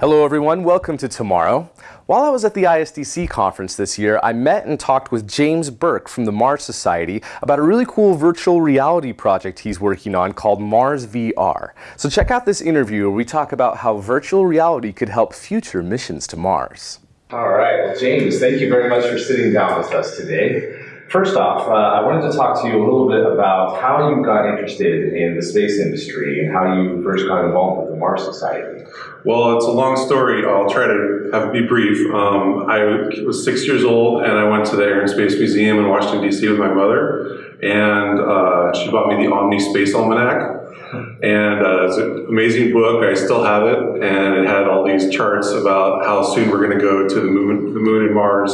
Hello everyone, welcome to Tomorrow. While I was at the ISDC conference this year, I met and talked with James Burk from the Mars Society about a really cool virtual reality project he's working on called Mars VR. So check out this interview where we talk about how virtual reality could help future missions to Mars. All right, well James, thank you very much for sitting down with us today. First off, uh, I wanted to talk to you a little bit about how you got interested in the space industry and how you first got involved with the Mars Society. Well, it's a long story. I'll try to have be brief. Um, I was six years old and I went to the Air and Space Museum in Washington, D.C. with my mother, and uh, she bought me the Omni Space Almanac. And uh, it's an amazing book. I still have it, and it had all these charts about how soon we're going to go to the moon, the moon and Mars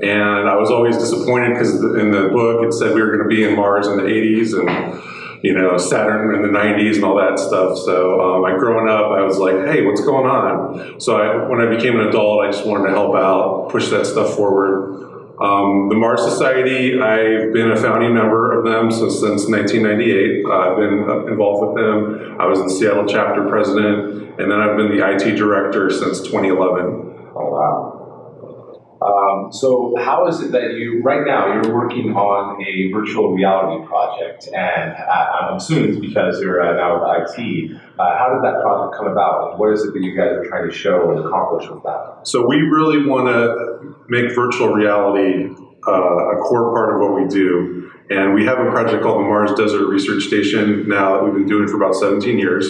and I was always disappointed because in the book it said we were going to be in Mars in the 80s and, you know, Saturn in the 90s and all that stuff. So um, I growing up, I was like, hey, what's going on? So I, when I became an adult, I just wanted to help out, push that stuff forward. Um, the Mars Society, I've been a founding member of them since, since 1998. Uh, I've been involved with them. I was the Seattle chapter president, and then I've been the IT director since 2011. Oh, wow. Um, so how is it that you, right now, you're working on a virtual reality project, and I'm assuming it's because you're uh, now with IT. Uh, how did that project come about, and what is it that you guys are trying to show and accomplish with that? So we really want to make virtual reality uh, a core part of what we do, and we have a project called the Mars Desert Research Station now that we've been doing for about 17 years,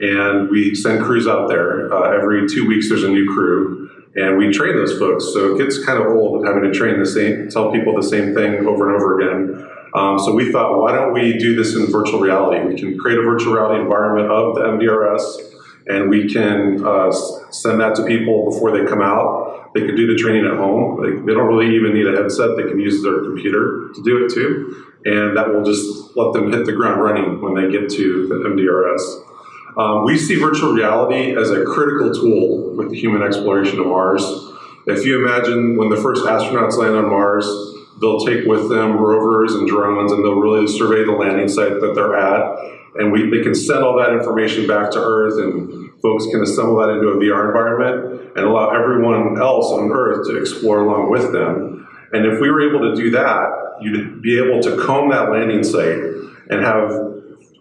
and we send crews out there. Uh, every two weeks there's a new crew, and we train those folks. So it gets kind of old having to train the same, tell people the same thing over and over again. Um, so we thought, why don't we do this in virtual reality? We can create a virtual reality environment of the MDRS, and we can uh, send that to people before they come out. They can do the training at home. They, they don't really even need a headset. They can use their computer to do it too. And that will just let them hit the ground running when they get to the MDRS. Um, we see virtual reality as a critical tool with the human exploration of Mars. If you imagine when the first astronauts land on Mars, they'll take with them rovers and drones and they'll really survey the landing site that they're at. And we, they can send all that information back to Earth and folks can assemble that into a VR environment and allow everyone else on Earth to explore along with them. And if we were able to do that, you'd be able to comb that landing site and have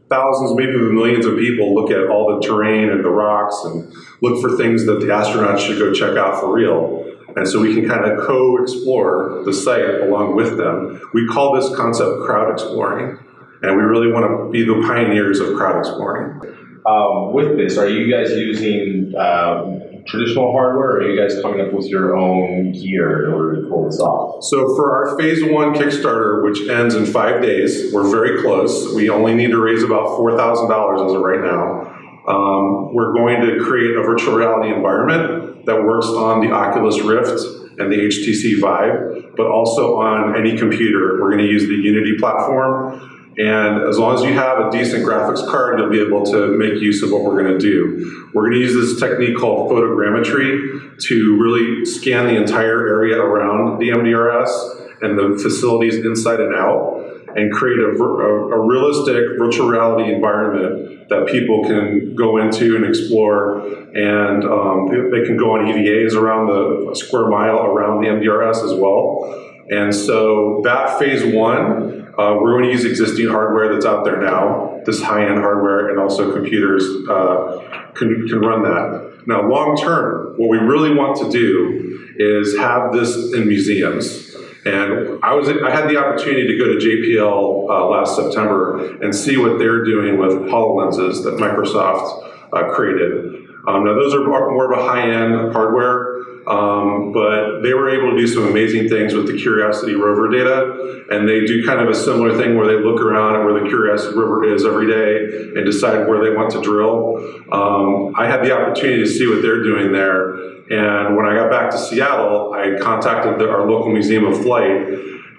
thousands, maybe even millions of people look at all the terrain and the rocks and look for things that the astronauts should go check out for real. And so we can kind of co-explore the site along with them. We call this concept crowd exploring. And we really want to be the pioneers of crowd exploring. Um, with this, are you guys using um, traditional hardware, or are you guys coming up with your own gear in order to pull this off? So for our phase one Kickstarter, which ends in five days, we're very close. We only need to raise about $4,000 as of right now. Um, we're going to create a virtual reality environment that works on the Oculus Rift and the HTC Vive, but also on any computer. We're going to use the Unity platform and as long as you have a decent graphics card, you'll be able to make use of what we're going to do. We're going to use this technique called photogrammetry to really scan the entire area around the MDRS and the facilities inside and out and create a, a, a, realistic virtual reality environment that people can go into and explore and um, they can go on EVAs around the square mile around the MDRS as well. And so that phase one, uh, we're going to use existing hardware that's out there now, this high-end hardware, and also computers uh, can, can run that. Now, long term, what we really want to do is have this in museums. And I was I had the opportunity to go to JPL uh, last September and see what they're doing with HoloLenses that Microsoft uh, created. Um, now those are more of a high-end hardware. Um, but they were able to do some amazing things with the Curiosity rover data, and they do kind of a similar thing where they look around at where the Curiosity rover is every day and decide where they want to drill. Um, I had the opportunity to see what they're doing there, and when I got back to Seattle, I contacted the, our local Museum of Flight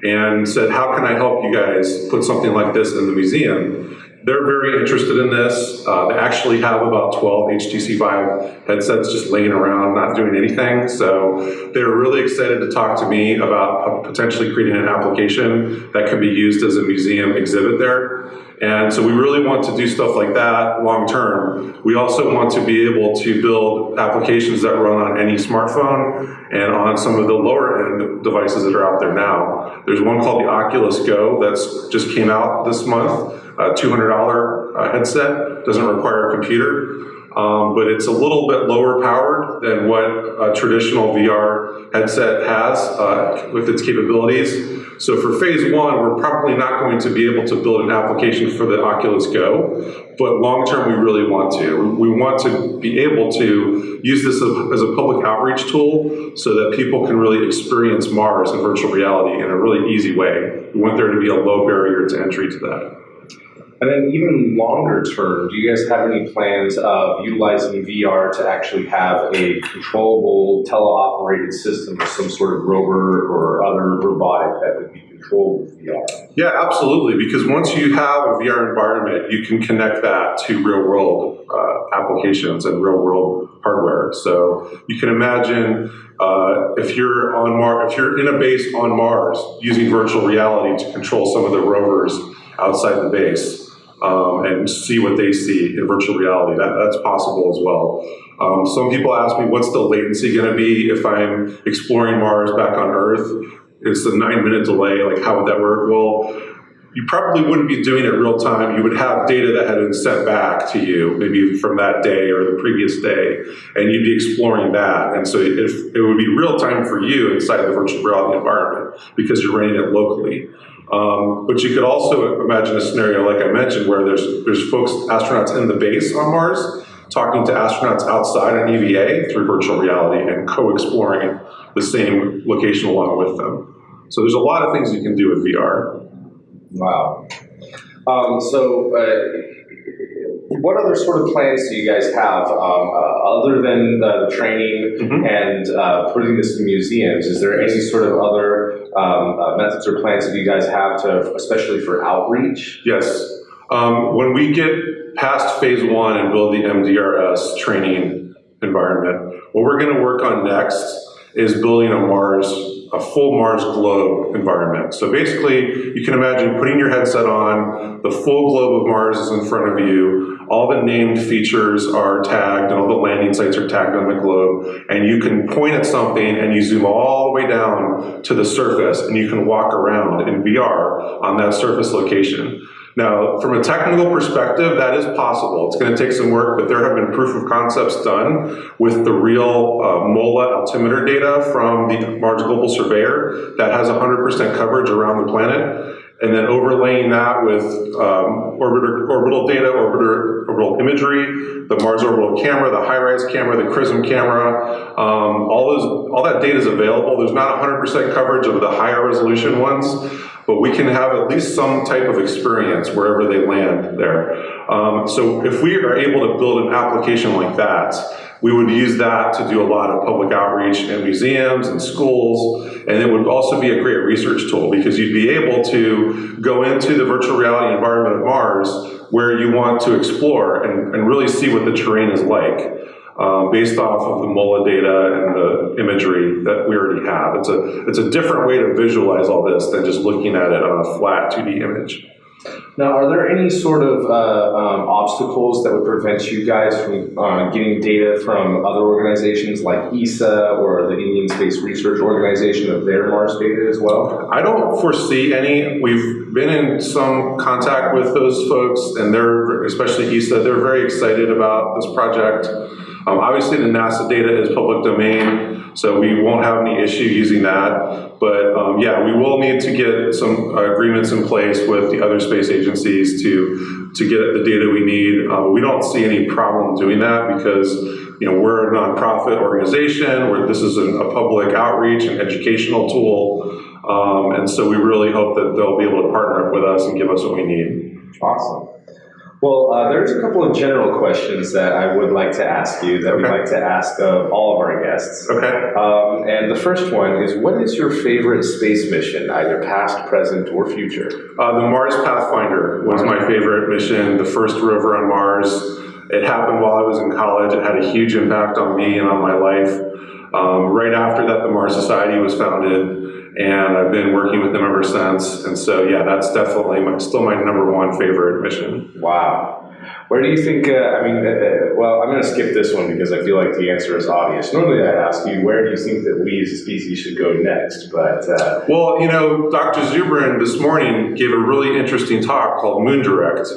and said, how can I help you guys put something like this in the museum? They're very interested in this. Uh, they actually have about 12 HTC Vive headsets just laying around, not doing anything. So they're really excited to talk to me about potentially creating an application that can be used as a museum exhibit there. And so we really want to do stuff like that long term. We also want to be able to build applications that run on any smartphone and on some of the lower end devices that are out there now. There's one called the Oculus Go that's just came out this month, a $200 uh, headset, doesn't require a computer. Um, but it's a little bit lower powered than what a traditional VR headset has uh, with its capabilities. So for phase one, we're probably not going to be able to build an application for the Oculus Go, but long term we really want to. We want to be able to use this as a public outreach tool so that people can really experience Mars in virtual reality in a really easy way. We want there to be a low barrier to entry to that. And then even longer term, do you guys have any plans of utilizing VR to actually have a controllable teleoperated system of some sort of rover or other robotic that would be controlled with VR? Yeah, absolutely. Because once you have a VR environment, you can connect that to real world uh, applications and real world hardware. So you can imagine uh, if you're on Mars, if you're in a base on Mars using virtual reality to control some of the rovers outside the base um, and see what they see in virtual reality. That, that's possible as well. Um, some people ask me, what's the latency going to be if I'm exploring Mars back on Earth? It's a nine minute delay. Like, how would that work? Well, you probably wouldn't be doing it real time. You would have data that had been sent back to you, maybe from that day or the previous day, and you'd be exploring that. And so if it would be real time for you inside the virtual reality environment because you're running it locally. Um, but you could also imagine a scenario, like I mentioned, where there's there's folks, astronauts in the base on Mars, talking to astronauts outside on EVA through virtual reality and co-exploring the same location along with them. So there's a lot of things you can do with VR. Wow. Um, so, uh, what other sort of plans do you guys have um, uh, other than the training mm-hmm. and uh, putting this in museums? Is there any sort of other um, uh, methods or plans that you guys have to, especially for outreach? Yes. Um, when we get past phase one and build the MDRS training environment, what we're going to work on next is building a Mars, a full Mars globe environment. So basically, you can imagine putting your headset on, the full globe of Mars is in front of you, all the named features are tagged and all the landing sites are tagged on the globe, and you can point at something and you zoom all the way down to the surface and you can walk around in VR on that surface location. Now, from a technical perspective, that is possible. It's going to take some work, but there have been proof of concepts done with the real uh, MOLA altimeter data from the Mars Global Surveyor that has 100% coverage around the planet and then overlaying that with um, orbiter, orbital data, orbiter, orbital imagery, the Mars orbital camera, the HiRISE camera, the CRISM camera, um, all those, all that data is available. There's not 100% coverage of the higher resolution ones, but we can have at least some type of experience wherever they land there. Um, so if we are able to build an application like that, we would use that to do a lot of public outreach in museums and schools, and it would also be a great research tool because you'd be able to go into the virtual reality environment of Mars where you want to explore and, and really see what the terrain is like. Uh, based off of the MOLA data and the imagery that we already have. It's a, it's a different way to visualize all this than just looking at it on a flat 2D image. Now, are there any sort of uh, um, obstacles that would prevent you guys from uh, getting data from other organizations like ESA or the Indian Space Research Organization of their Mars data as well? I don't foresee any. We've been in some contact with those folks, and they're, especially ESA, they're very excited about this project. Um, obviously, the NASA data is public domain, so we won't have any issue using that. But um, yeah, we will need to get some agreements in place with the other space agencies to to get the data we need. Uh, we don't see any problem doing that because you know we're a nonprofit organization where this is a, a public outreach and educational tool. Um, and so we really hope that they'll be able to partner up with us and give us what we need. Awesome. Well, uh, there's a couple of general questions that I would like to ask you that okay. we like to ask of all of our guests. Okay. Um, and the first one is what is your favorite space mission, either past, present, or future? Uh, the Mars Pathfinder was my favorite mission, the first rover on Mars. It happened while I was in college. It had a huge impact on me and on my life. um, right after that, the Mars Society was founded, and I've been working with them ever since. And so, yeah, that's definitely my, still my number one favorite mission. Wow. Where do you think, uh, I mean, uh, uh well, I'm going to skip this one because I feel like the answer is obvious. Normally I'd ask you, where do you think that we as a species should go next? But, uh, Well, you know, Dr. Zubrin this morning gave a really interesting talk called Moon Direct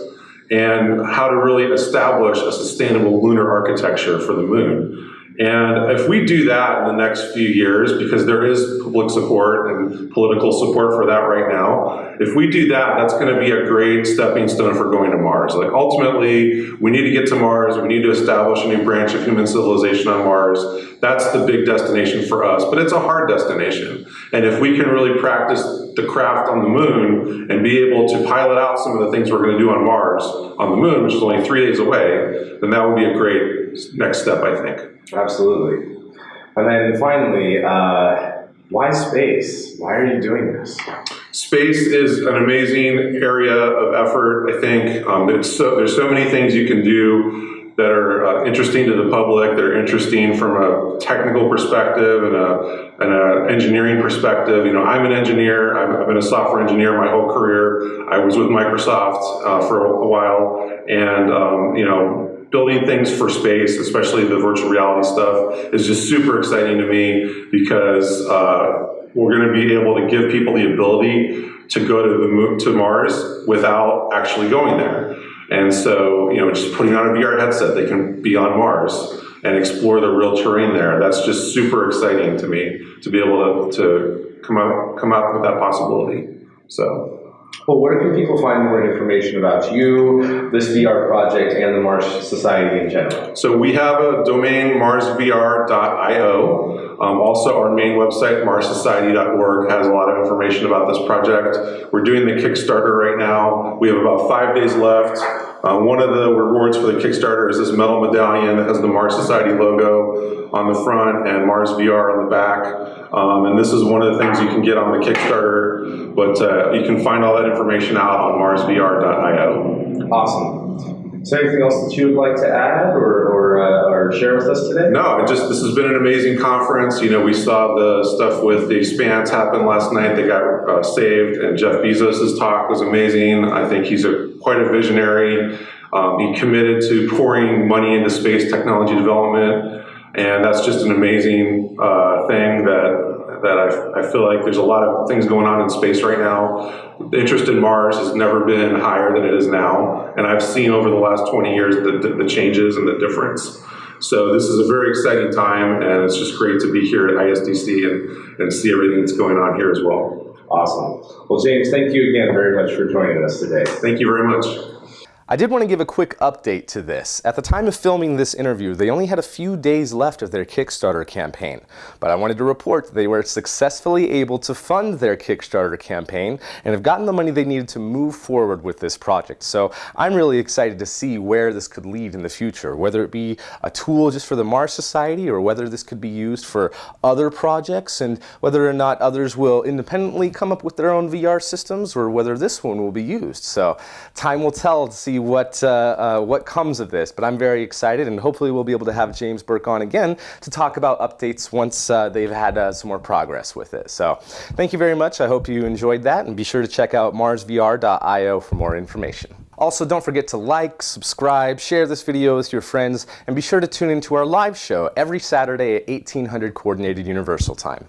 and how to really establish a sustainable lunar architecture for the moon. And if we do that in the next few years, because there is public support and political support for that right now, if we do that, that's going to be a great stepping stone for going to Mars. Like ultimately, we need to get to Mars. We need to establish a new branch of human civilization on Mars. That's the big destination for us, but it's a hard destination. And if we can really practice the craft on the moon and be able to pilot out some of the things we're going to do on Mars on the moon, which is only three days away, then that would be a great next step, I think. Absolutely. And then finally, uh, why space? Why are you doing this? Space is an amazing area of effort. I think um, there's, so, there's so many things you can do that are uh, interesting to the public, that are interesting from a technical perspective and a, and a engineering perspective. You know, I'm an engineer. I've, I've, been a software engineer my whole career. I was with Microsoft uh, for a, a, while, and um, you know, building things for space, especially the virtual reality stuff, is just super exciting to me because uh, we're going to be able to give people the ability to go to the moon, to Mars without actually going there. And so, you know, just putting on a VR headset, they can be on Mars and explore the real terrain there. That's just super exciting to me to be able to, to come up come out with that possibility. So. Well, where can people find more information about you, this VR project, and the Mars Society in general? So we have a domain, marsvr.io. Um, also, our main website, marssociety.org, has a lot of information about this project. We're doing the Kickstarter right now. We have about five days left. Uh, one of the rewards for the Kickstarter is this metal medallion that has the Mars Society logo on the front and Mars VR on the back. Um, and this is one of the things you can get on the Kickstarter, but uh, you can find all that information out on marsvr.io. Awesome. Is there anything else that you would like to add or, or, uh, or share with us today? No, just this has been an amazing conference. You know, we saw the stuff with the Expanse happen last night. They got uh, saved, and Jeff Bezos' talk was amazing. I think he's a quite a visionary. Um, he committed to pouring money into space technology development, and that's just an amazing uh, thing that that I, I, feel like there's a lot of things going on in space right now. The interest in Mars has never been higher than it is now, and I've seen over the last 20 years the, the, the changes and the difference. So this is a very exciting time, and it's just great to be here at ISDC and, and see everything that's going on here as well. Awesome. Well, James, thank you again very much for joining us today. Thank you very much. I did want to give a quick update to this. At the time of filming this interview, they only had a few days left of their Kickstarter campaign, but I wanted to report that they were successfully able to fund their Kickstarter campaign and have gotten the money they needed to move forward with this project. So I'm really excited to see where this could lead in the future, whether it be a tool just for the Mars Society or whether this could be used for other projects and whether or not others will independently come up with their own VR systems or whether this one will be used. So time will tell to see see what, uh, uh, what comes of this. But I'm very excited, and hopefully we'll be able to have James Burk on again to talk about updates once uh, they've had uh, some more progress with it. So thank you very much. I hope you enjoyed that, and be sure to check out marsvr.io for more information. Also, don't forget to like, subscribe, share this video with your friends, and be sure to tune into our live show every Saturday at 1800 Coordinated Universal Time.